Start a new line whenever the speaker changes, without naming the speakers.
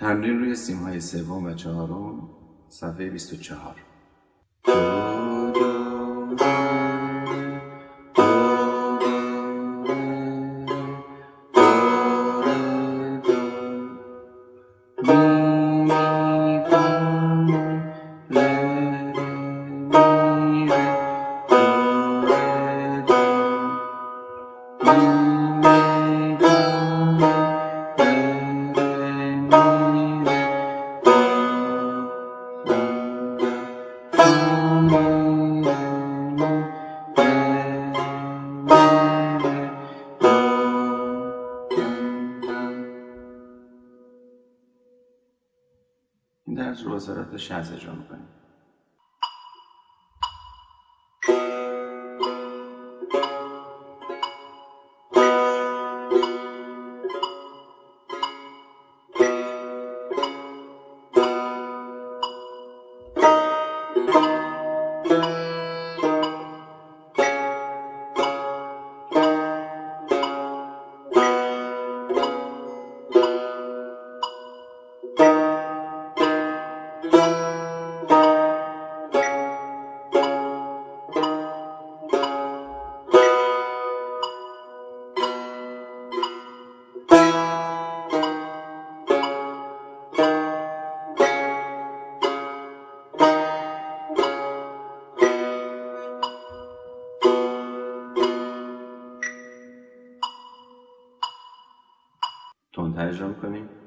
تمرین روی سیم های سوم و چهارم صفحه 24 این درس رو با سرعت 60 اجرا می‌کنیم. تندتر اجرا می‌کنیم.